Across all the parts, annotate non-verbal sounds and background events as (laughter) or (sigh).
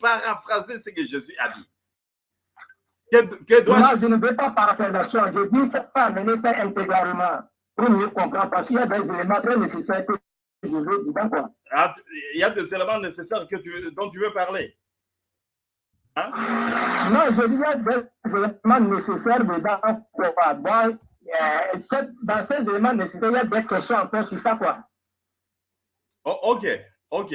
paraphraser ce que Jésus a dit. Que, non, je ne veux pas paraphrasation. Je dis qu'il faut amener ça intégralement pour mieux comprendre parce qu'il y a des éléments très nécessaires que je veux dire. Quoi. Ah, il y a des éléments nécessaires que tu, dont tu veux parler. Hein? Non, je dis qu'il y a des éléments nécessaires dedans. Quoi. Bon, euh, dans ces éléments nécessaires, il y a des questions encore sur ça. Quoi. Oh, ok, ok.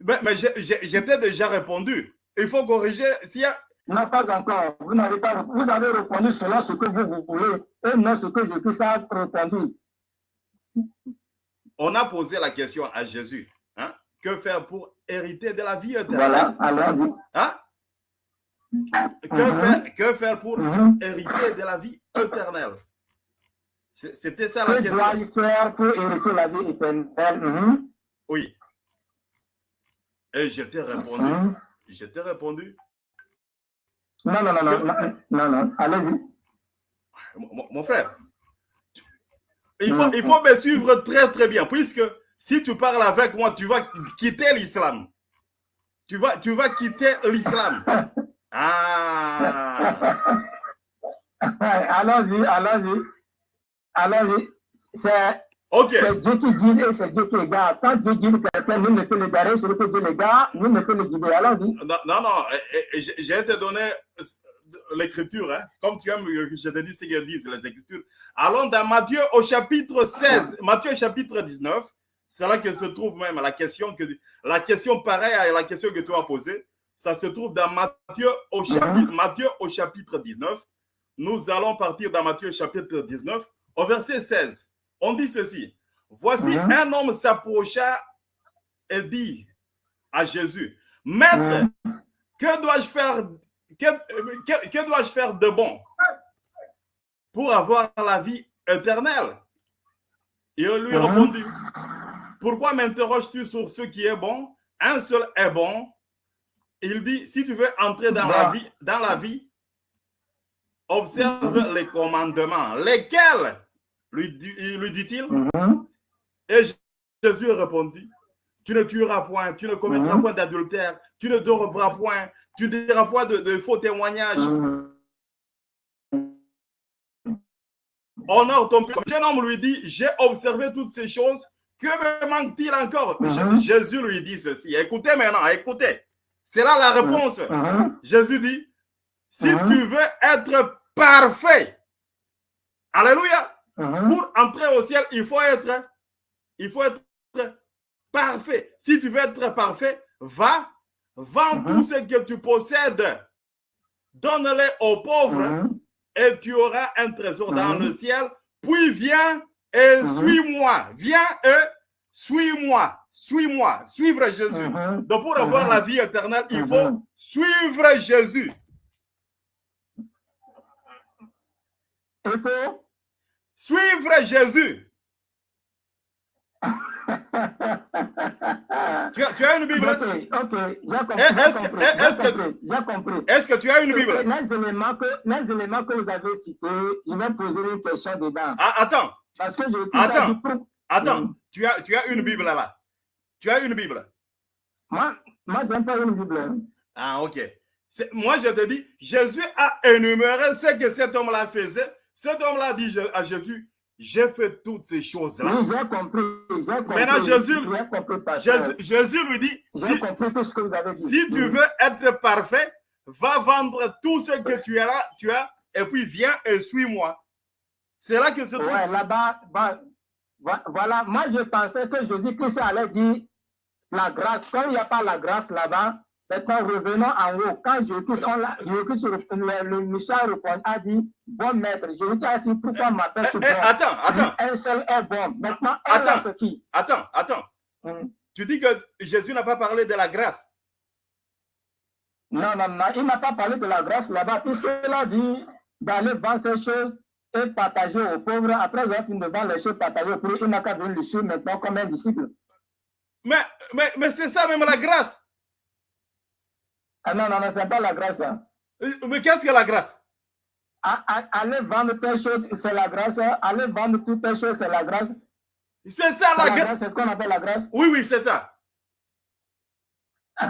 Mais, mais j'étais déjà répondu. Il faut corriger. S'il y a non, pas encore. Vous n'avez pas, vous avez répondu selon ce que vous, vous voulez et non ce que je puisse avoir répondu. On a posé la question à Jésus. Hein? Que faire pour hériter de la vie éternelle? Voilà, allons-y. Hein? Que, mm -hmm. faire, que faire pour mm -hmm. hériter de la vie éternelle? C'était ça la que question. Que faire pour hériter la vie éternelle? Mm -hmm. Oui. Et je t'ai répondu. Je t'ai répondu. Non, non, non, non, non, non, non. allez-y. Mon, mon, frère, il faut, il faut me suivre très, très bien, puisque si tu parles avec moi, tu vas quitter l'islam. Tu vas, tu vas quitter l'islam. (laughs) Ah. allons-y, allons-y. Allons-y. C'est Ok. C'est Dieu qui guide et c'est Dieu qui égare. Quand Dieu guide quelqu'un, nous ne peut l'égarer, celui que Dieu l'égare, nous ne peut le guider. Allons-y. Non, non, non. j'ai te donné l'écriture, hein. comme tu aimes, je te dis ce qu'elles disent, les écritures. Allons dans Matthieu au chapitre 16, Matthieu chapitre 19, c'est là que se trouve même la question, que, la question pareille à la question que tu as posée. Ça se trouve dans Matthieu au chapitre, Matthieu au chapitre 19. Nous allons partir dans Matthieu chapitre 19 au verset 16. On dit ceci. Voici un homme s'approcha et dit à Jésus, Maître, que dois-je faire, que, que- que dois-je faire de bon pour avoir la vie éternelle? Il lui Mhm. répondit, Pourquoi m'interroges-tu sur ce qui est bon? Un seul est bon. Il dit, si tu veux entrer dans la vie, dans la vie, observe les commandements. Lesquels? Lui, lui dit-il? Mhm. Et Jésus répondit, tu ne tueras point, tu ne commettras Mhm. point d'adultère, tu ne dormiras point, tu ne diras point de, de faux témoignages. Mhm. Honore ton père. Le jeune homme lui dit, j'ai observé toutes ces choses, que me manque-t-il encore? Mhm. Jésus lui dit ceci. Écoutez maintenant, écoutez. C'est là la réponse. Jésus dit, si tu veux être parfait, Alléluia, Mhm. pour entrer au ciel, il faut être, il faut être parfait. Si tu veux être parfait, va, vends Mhm. tout ce que tu possèdes, donne-les aux pauvres Mhm. et tu auras un trésor dans le ciel. Puis viens et suis-moi. Viens et suis-moi. Suis-moi. Suivre Jésus. Donc pour avoir la vie éternelle, il faut suivre Jésus. Suivre Jésus. Tu as, tu as une Bible? Ok, ok, j'ai compris, est-ce que- j'ai que- tu as une Bible? Les éléments, que, les éléments que vous avez cités, je vais poser une question dedans. Ah, attends, Parce que je Attends. attends. Tu as, tu as une Bible là-bas. Tu as une Bible. Moi, moi j'aime pas une Bible. Ah, ok. Moi, je te dis, Jésus a énuméré ce que cet homme-là faisait. Cet homme-là dit à Jésus, j'ai fait toutes ces choses-là. Oui, j'ai compris. J'ai compris. Maintenant, Jésus- compris. Jésus, Jésus lui dit, si, compris tout ce que vous avez dit. si tu Oui. veux être parfait, va vendre tout ce que tu as, tu as et puis viens et suis-moi. C'est là que se trouve. Ouais, là-bas, bah, vo- voilà, moi je pensais que Jésus-Christ allait dire la grâce. Comme il n'y a pas la grâce là-bas, maintenant revenons en haut. Quand Jésus-Christ, on l'a- le, le Michel répond, a dit, bon maître, Jésus a dit, pourquoi m'appelles Eh, ce eh, bon attends, attends, Un seul est bon. Maintenant, un Attends. qui? Attends, attends. Hum. Tu dis que Jésus n'a pas parlé de la grâce. Non, non, non, il n'a pas parlé de la grâce là-bas, puisqu'il a dit d'aller vendre ces choses et partager aux pauvres. Après avoir fini de vendre les choses partagées aux pauvres, il n'a qu'à venir le suivre maintenant comme un disciple. Mais, mais, mais c'est ça même la grâce. Ah non, non, non, c'est pas la grâce. hein. Euh, Mais qu'est-ce que la grâce? Aller vendre tes choses, c'est la grâce. Aller vendre toutes tes choses, c'est la grâce. C'est ça la la grâce. c'est ce qu'on appelle la grâce. Oui, oui, c'est ça. (laughs)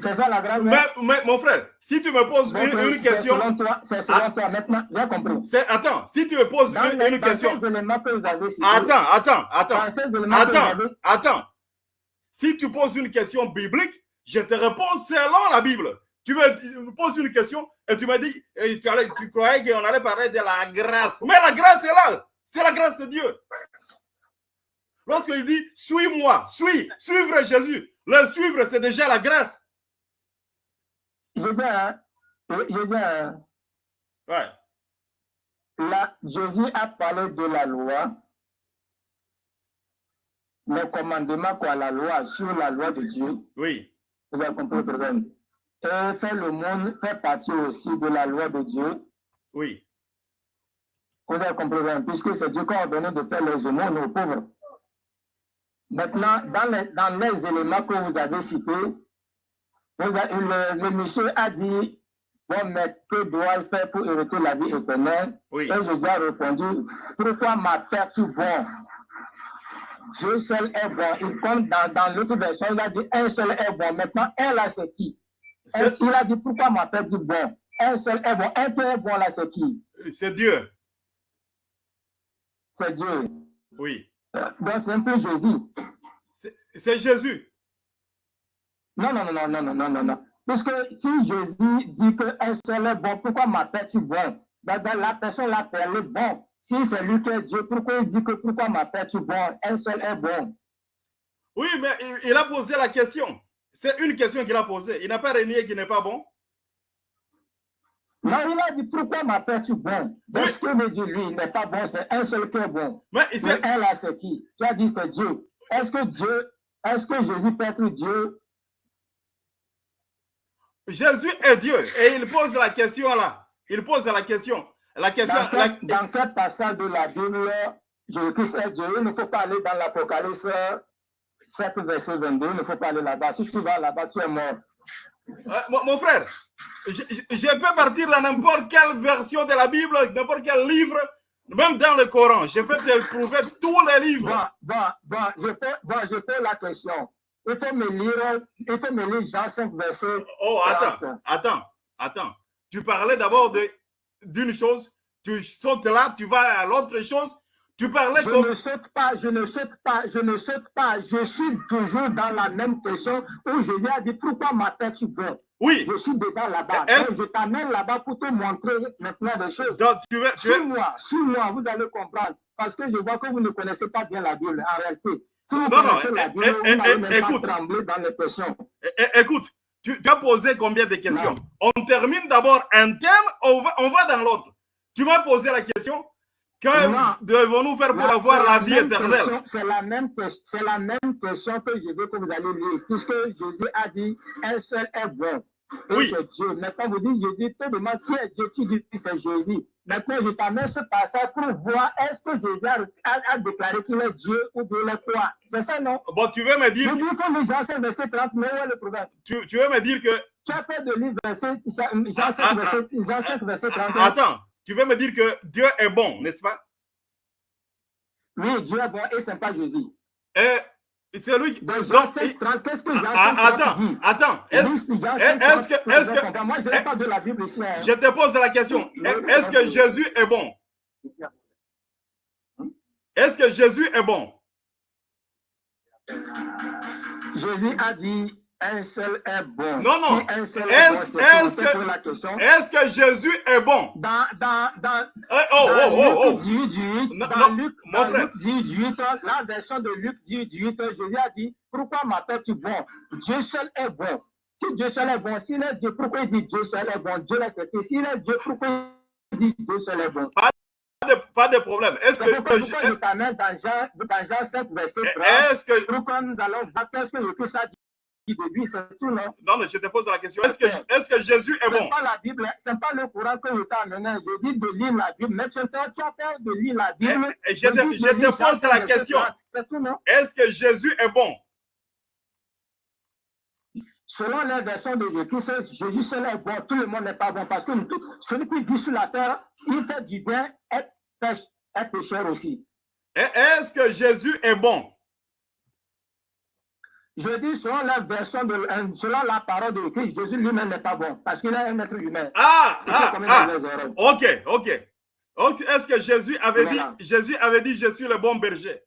C'est ça la grâce. Mais, mais, mon frère, si tu me poses une, une c'est question, selon toi, c'est selon Ah. toi. Maintenant, j'ai compris. attends, si tu me poses Dans une, les une dans question, attends, attends, attends, attends, attends. Si tu poses une question biblique, je te réponds selon la Bible. Tu me poses une question et tu me dis, et tu, allais, tu croyais qu'on allait parler de la grâce. Mais la grâce est là. C'est la grâce de Dieu. Lorsqu'il dit, suis-moi, suis, suivre Jésus. Le suivre, c'est déjà la grâce. je dis, hein, je dis, hein, Ouais. là, Jésus a parlé de la loi, le commandement quoi, la loi, sur la loi de Dieu. Oui. Vous avez compris le problème. Et faire le monde fait partie aussi de la loi de Dieu. Oui. Vous avez compris le problème, puisque c'est Dieu qui a ordonné de faire les aumônes aux pauvres. Maintenant, dans les, dans les éléments que vous avez cités, vous avez- le, le monsieur a dit, bon, mais que dois-je faire pour hériter la vie éternelle? Oui. Et Jésus a répondu, pourquoi m'appelles-tu bon Dieu seul est bon. Il compte dans, dans l'autre version, il a dit un seul est bon. Maintenant, un là, c'est qui? Il a dit pourquoi ma père dit bon? Un seul est bon. Un peu est bon là, c'est qui? C'est Dieu. C'est Dieu. Oui. Donc, c'est un peu Jésus. C'est Jésus. Non, non, non, non, non, non, non, non. Parce que si Jésus dit qu'un seul est bon, pourquoi ma père dit bon? Donc, La personne l'appelle le bon. Si c'est lui qui est Dieu, pourquoi il dit que pourquoi m'appelles-tu bon Un seul est bon? Oui, mais il, il a posé la question. C'est une question qu'il a posée. Il n'a pas renié qu'il n'est pas bon. Non, il a dit pourquoi m'appelles-tu bon Donc, Oui. ce que veut dire lui, il n'est pas bon, c'est un seul qui est bon. Mais il Mais là, c'est qui? Tu as dit c'est Dieu. Est-ce que Dieu, est-ce que Jésus peut être Dieu? Jésus est Dieu. Et il pose la question là. Il pose la question. La question. dans la- quel, dans quel passage de la Bible Jésus-Christ est Dieu Il ne faut pas aller dans l'Apocalypse 7, verset 22. Il ne faut pas aller là-bas. Si tu vas là-bas, tu es mort. Euh, mon, mon frère, je, peux partir dans n'importe quelle version de la Bible, n'importe quel livre, même dans le Coran. Je peux te prouver tous les livres. bon, bon, je fais, bon, je fais la question. Il faut me lire, il faut me lire Jean 5, verset. Oh, attends, attends, attends. Tu parlais d'abord de- d'une chose, tu sautes là, tu vas à l'autre chose. Tu parlais Je comme. ne saute pas, je ne saute pas, je ne saute pas. Je suis toujours dans la même question où Jésus a dit pourquoi m'appelles-tu bon Oui, Je suis dedans là-bas. Je t'amène là-bas pour te montrer maintenant des choses. donc tu veux, tu veux- Suis-moi, suis-moi, vous allez comprendre. Parce que je vois que vous ne connaissez pas bien la Bible en réalité. Si vous Non, non, connaissez la eh, Bible, vous n'allez même écoute. pas trembler dans les questions. Écoute, tu, tu as posé combien de questions Non. On termine d'abord un thème, on va, on va dans l'autre. Tu m'as posé la question que devons-nous faire pour avoir la la vie éternelle C'est la, la même question que je veux que vous allez lire. Puisque Jésus a dit un seul est bon. Oui. c'est Dieu. Maintenant, vous dites, Jésus, te demande qui est Dieu, dis que c'est Jésus. Maintenant, je t'amène ce passage pour voir est-ce que Jésus a, a- déclaré qu'il est Dieu ou il est quoi. C'est ça, non? Bon, tu veux me Je dire, dis que les gens, c'est verset 30, mais où est le problème? tu, tu veux me dire que, Tu as fait de lire verset, Jean 5, verset, Jean 5, verset 31. attends, tu veux me dire que Dieu est bon, n'est-ce pas? Oui, Dieu est bon et c'est pas Jésus. Et c'est lui qui. Donc, donc, Jean 5, il- 30, qu'est-ce que Jean 5, 30 attends, attends, est-ce Jean est- 5, est-ce que- 30, est-ce que- vous avez Moi, je n'ai pas de la Bible ici. hein. je te pose la question, est-ce que Jésus est bon? Est-ce que Jésus est bon? Jésus a dit un seul est bon. Non, non. Si Est-ce- est bon, pour- que-. Est-ce que Jésus est bon? Dans, dans, dans, Eh, Oh, dans oh, oh, Luc 18, 18, Non, dans non, Luc, dans. Luc 18, la version de Luc 18, 18, Jésus a dit, pourquoi m'appelles-tu bon? Dieu seul est bon. Si Dieu seul est bon, s'il est Dieu, pourquoi il dit Dieu seul est bon? Dieu l'a fait. S'il est Dieu, pourquoi il dit Dieu seul est bon? Pas de, pas de problème. Est-ce que, pourquoi je t'amène dans Jean, dans Jean 5, verset 30, est-ce que, pourquoi nous allons voir qu'est-ce que le Christ a dit? Lui, c'est tout, non? Non, mais je te pose la question. Est-ce que, est-ce que Jésus est C'est bon? pas la Bible, c'est pas le courant que je t'ai amené. Je dis de lire la Bible. Mais tu as peur de lire la Bible. Eh, eh, je te- je te pose la 5, question. verset 30. C'est tout, non? Est-ce que Jésus est bon? Selon les versions de Jésus, Jésus seul est bon. Tout le monde n'est pas bon. Parce que tout, celui qui vit sur la terre, il fait du bien, est, pêche, est pécheur aussi. Eh, Est-ce que Jésus est bon? Je dis selon la version, de, euh, selon la parole de Christ, Jésus lui-même n'est pas bon parce qu'il est un être humain. Ah, ah, ah. ok, ok. Est-ce que Jésus avait dit, Jésus avait dit, je suis le bon berger?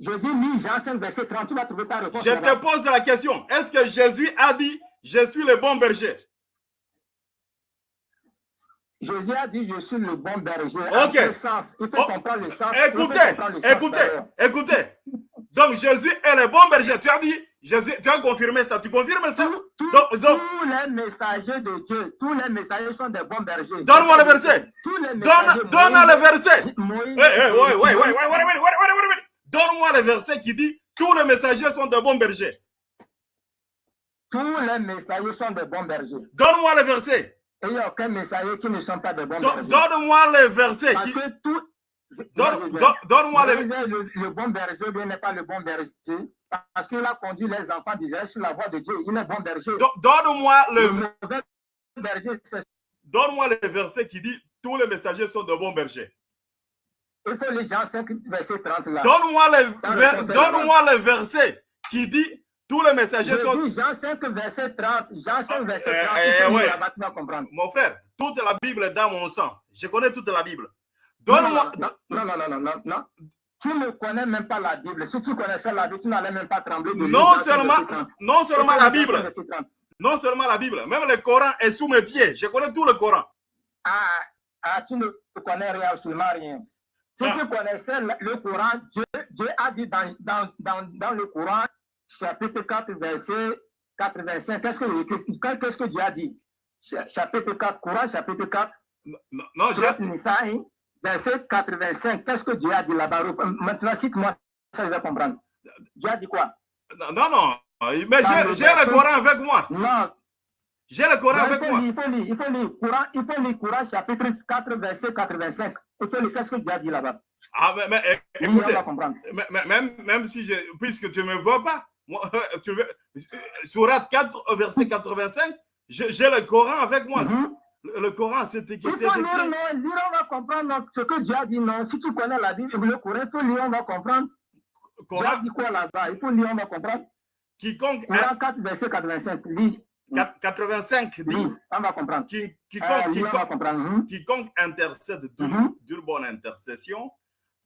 Je dis oui, Jean 5, verset 30, tu vas trouver ta réponse. Je te pose la question. Est-ce que Jésus a dit, je suis le bon berger? Jésus a dit, je suis le bon berger. Ok. Sens. Il faut oh. comprendre le sens. Écoutez, écoutez, écoutez. Donc Jésus est le bon berger. Tu as dit, Jésus, tu as confirmé ça. Tu confirmes ça? donc, donc, tous les messagers de Dieu, tous les messagers sont des bons bergers. Donne-moi le verset. Donne, donne le verset. Oui, oui, oui, oui, oui, Donne-moi le verset qui dit, tous les messagers sont des bons bergers. Tous les messagers sont des bons bergers. Donne-moi le verset. Et il n'y a aucun messager qui ne sont pas des bons bergers. Donne-moi le verset. Parce que tout, Donne-moi le... le... bon berger n'est pas le bon berger parce qu'il a conduit les enfants d'Israël sur la voie de Dieu. Il est bon berger. Donne-moi le... Donne-moi le verset qui dit tous les messagers sont de bons bergers. Il faut les Jean 5, verset 30 là. Donne-moi le, Donne le verset qui dit tous les messagers Je sont. Dis Jean 5, verset 30. Jean 5, verset 30. Eh, eh, ouais. comprendre. Mon frère, toute la Bible est dans mon sang. Je connais toute la Bible. Donne-moi. Non, non, non, non, non, non. Tu ne connais même pas la Bible. Si tu connaissais la Bible, tu n'allais même pas trembler de Non seulement, non seulement la Bible. Non seulement la Bible. Même le Coran est sous mes pieds. Je connais tout le Coran. Ah, ah tu ne connais rien, absolument rien. Si ah. tu connaissais le, Coran, Dieu, Dieu, a dit dans, dans, dans, dans le Coran, chapitre 4, verset 85, qu'est-ce que, qu'est-ce que Dieu a dit? Chapitre 4, Coran, chapitre 4. Non, non, j'ai verset 85. Qu'est-ce que Dieu a dit là-bas? Maintenant, cite-moi, ça je vais comprendre. Dieu a dit quoi? Non, non, mais j'ai le Coran avec moi. Non. J'ai le Coran avec moi. il faut lire, il faut lire. Coran, il faut lire Coran chapitre 4, verset 85. Il faut lire qu'est-ce que Dieu a dit là-bas? Ah, mais, mais écoutez, mais, même, même si je, puisque tu ne me vois pas, moi, (laughs) tu veux, Surat 4, verset 85, j'ai le Coran avec moi. Mm le, Coran, c'est écrit. Il faut lire, non, lire, on va comprendre ce que Dieu a dit. Non, si tu connais la Bible, le Coran, il faut lire, on va comprendre. Coran. Dieu a dit quoi là-bas? Il faut lire, on va comprendre. Quiconque. Coran 4, verset 85. Lis. 85 dit. Oui, on va comprendre. Qui, quiconque, euh, quiconque, va comprendre. -hmm. quiconque intercède d'une mm -hmm. bonne intercession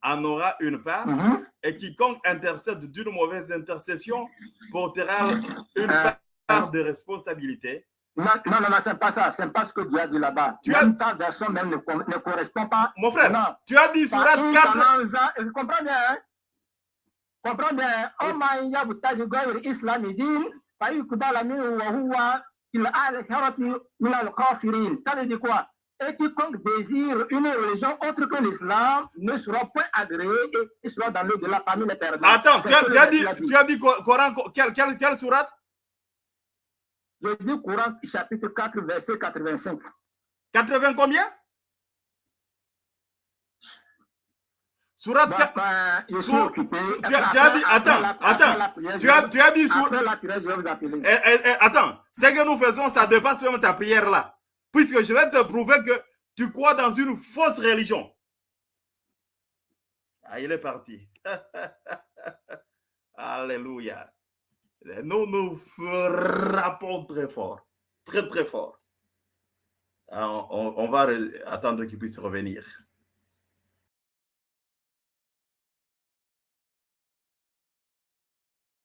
en aura une part, mm -hmm. et quiconque intercède d'une mauvaise intercession portera une euh, part de responsabilité. Non, non, non, c'est pas ça. C'est pas ce que Dieu a dit là-bas. Tu as... ta version même ne, ne, correspond pas. Mon frère, non. tu as dit sur 4. Je comprends bien, hein? comprends bien. Oma yabutaji gawir islamidin, fayukudala min wa huwa il al-harati min al-kafirin. Ça veut dire quoi? Et quiconque désire une religion autre que l'islam ne sera point agréé et sera dans le de la famille perdants. Attends, tu as, tu, as dit, tu as dit Coran, quelle, quelle, quelle sourate? Je dis Courant chapitre 4, verset 85. 80 combien? Surat 4. Bah, je suis occupé. Tu, as, tu as dit, attends, attends. Tu as, tu as dit sur. La prière, je vais vous appeler. Eh, eh, eh, attends, ce que nous faisons, ça dépasse même ta prière là. Puisque je vais te prouver que tu crois dans une fausse religion. Ah, il est parti. (laughs) Alléluia. Nous nous frappons très fort, très très fort. on, on va attendre qu'il puisse revenir.